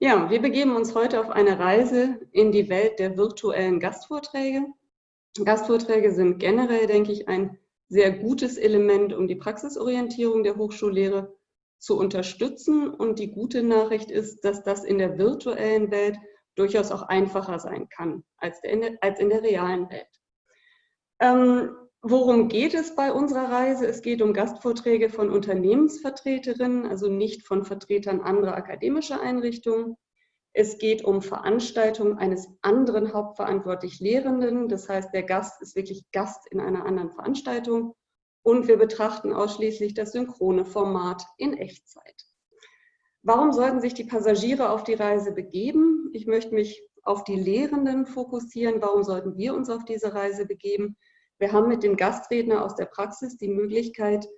Ja, wir begeben uns heute auf eine Reise in die Welt der virtuellen Gastvorträge. Gastvorträge sind generell, denke ich, ein sehr gutes Element, um die Praxisorientierung der Hochschullehre zu unterstützen. Und die gute Nachricht ist, dass das in der virtuellen Welt durchaus auch einfacher sein kann als in der, als in der realen Welt. Ähm, worum geht es bei unserer Reise? Es geht um Gastvorträge von Unternehmensvertreterinnen, also nicht von Vertretern anderer akademischer Einrichtungen. Es geht um Veranstaltungen eines anderen hauptverantwortlich Lehrenden. Das heißt, der Gast ist wirklich Gast in einer anderen Veranstaltung. Und wir betrachten ausschließlich das synchrone Format in Echtzeit. Warum sollten sich die Passagiere auf die Reise begeben? Ich möchte mich auf die Lehrenden fokussieren. Warum sollten wir uns auf diese Reise begeben? Wir haben mit dem Gastredner aus der Praxis die Möglichkeit,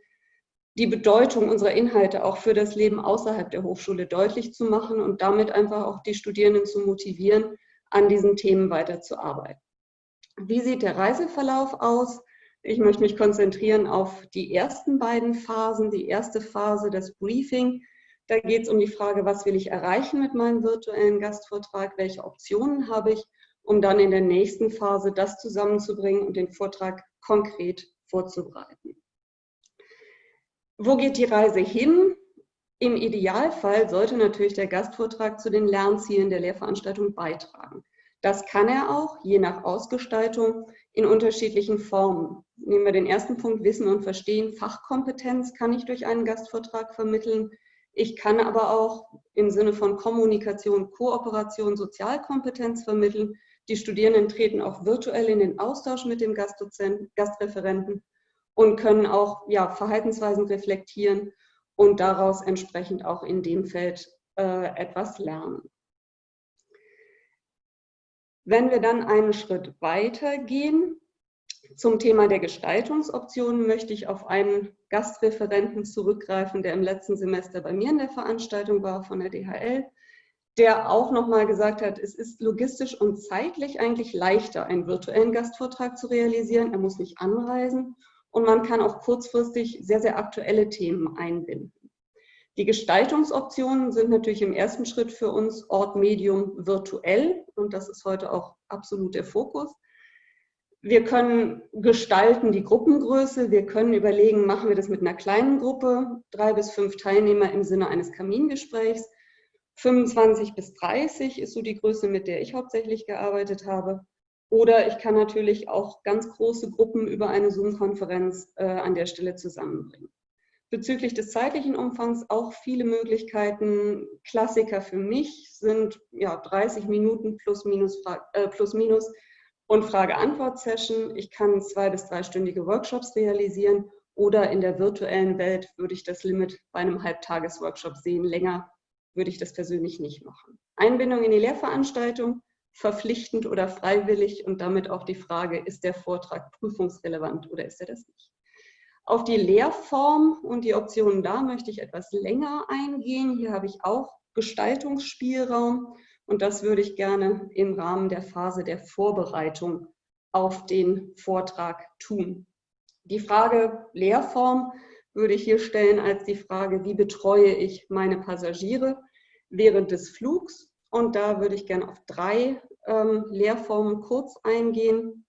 die Bedeutung unserer Inhalte auch für das Leben außerhalb der Hochschule deutlich zu machen und damit einfach auch die Studierenden zu motivieren, an diesen Themen weiterzuarbeiten. Wie sieht der Reiseverlauf aus? Ich möchte mich konzentrieren auf die ersten beiden Phasen. Die erste Phase, das Briefing. Da geht es um die Frage, was will ich erreichen mit meinem virtuellen Gastvortrag? Welche Optionen habe ich? Um dann in der nächsten Phase das zusammenzubringen und den Vortrag konkret vorzubereiten. Wo geht die Reise hin? Im Idealfall sollte natürlich der Gastvortrag zu den Lernzielen der Lehrveranstaltung beitragen. Das kann er auch, je nach Ausgestaltung, in unterschiedlichen Formen. Nehmen wir den ersten Punkt, Wissen und Verstehen. Fachkompetenz kann ich durch einen Gastvortrag vermitteln. Ich kann aber auch im Sinne von Kommunikation, Kooperation, Sozialkompetenz vermitteln. Die Studierenden treten auch virtuell in den Austausch mit dem Gastdozenten, Gastreferenten und können auch ja, Verhaltensweisen reflektieren und daraus entsprechend auch in dem Feld äh, etwas lernen. Wenn wir dann einen Schritt weiter gehen zum Thema der Gestaltungsoptionen, möchte ich auf einen Gastreferenten zurückgreifen, der im letzten Semester bei mir in der Veranstaltung war von der DHL, der auch nochmal gesagt hat, es ist logistisch und zeitlich eigentlich leichter, einen virtuellen Gastvortrag zu realisieren. Er muss nicht anreisen und man kann auch kurzfristig sehr, sehr aktuelle Themen einbinden. Die Gestaltungsoptionen sind natürlich im ersten Schritt für uns Ort, Medium, virtuell und das ist heute auch absolut der Fokus. Wir können gestalten die Gruppengröße, wir können überlegen, machen wir das mit einer kleinen Gruppe, drei bis fünf Teilnehmer im Sinne eines Kamingesprächs, 25 bis 30 ist so die Größe, mit der ich hauptsächlich gearbeitet habe. Oder ich kann natürlich auch ganz große Gruppen über eine Zoom-Konferenz äh, an der Stelle zusammenbringen. Bezüglich des zeitlichen Umfangs auch viele Möglichkeiten. Klassiker für mich sind ja, 30 Minuten plus minus, äh, plus minus und Frage-Antwort-Session. Ich kann zwei- bis dreistündige Workshops realisieren oder in der virtuellen Welt würde ich das Limit bei einem Halbtages-Workshop sehen. Länger würde ich das persönlich nicht machen. Einbindung in die Lehrveranstaltung verpflichtend oder freiwillig und damit auch die Frage, ist der Vortrag prüfungsrelevant oder ist er das nicht. Auf die Lehrform und die Optionen da möchte ich etwas länger eingehen. Hier habe ich auch Gestaltungsspielraum und das würde ich gerne im Rahmen der Phase der Vorbereitung auf den Vortrag tun. Die Frage Lehrform würde ich hier stellen als die Frage, wie betreue ich meine Passagiere während des Flugs und da würde ich gerne auf drei ähm, Lehrformen kurz eingehen.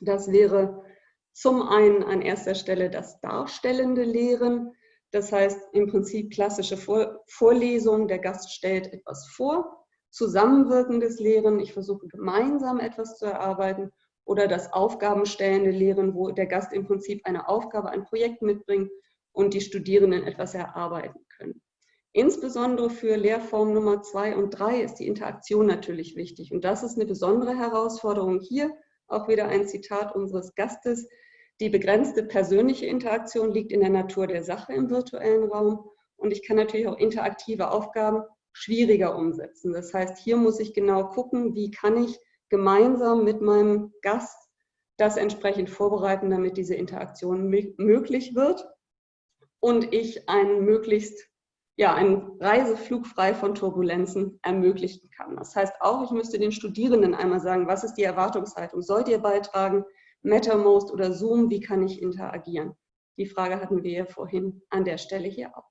Das wäre zum einen an erster Stelle das darstellende Lehren. Das heißt im Prinzip klassische Vor Vorlesung, der Gast stellt etwas vor. Zusammenwirkendes Lehren, ich versuche gemeinsam etwas zu erarbeiten. Oder das aufgabenstellende Lehren, wo der Gast im Prinzip eine Aufgabe, ein Projekt mitbringt und die Studierenden etwas erarbeiten können. Insbesondere für Lehrform Nummer zwei und drei ist die Interaktion natürlich wichtig. Und das ist eine besondere Herausforderung hier. Auch wieder ein Zitat unseres Gastes. Die begrenzte persönliche Interaktion liegt in der Natur der Sache im virtuellen Raum. Und ich kann natürlich auch interaktive Aufgaben schwieriger umsetzen. Das heißt, hier muss ich genau gucken, wie kann ich gemeinsam mit meinem Gast das entsprechend vorbereiten, damit diese Interaktion möglich wird und ich einen möglichst ja, einen Reiseflug frei von Turbulenzen ermöglichen kann. Das heißt auch, ich müsste den Studierenden einmal sagen, was ist die Erwartungshaltung? Sollt ihr beitragen? Mattermost oder Zoom, wie kann ich interagieren? Die Frage hatten wir ja vorhin an der Stelle hier auch.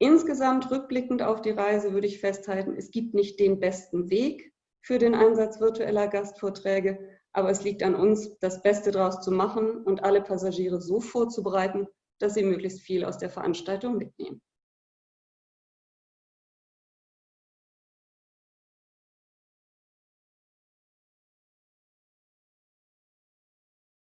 Insgesamt rückblickend auf die Reise würde ich festhalten, es gibt nicht den besten Weg für den Einsatz virtueller Gastvorträge, aber es liegt an uns, das Beste daraus zu machen und alle Passagiere so vorzubereiten, dass sie möglichst viel aus der Veranstaltung mitnehmen.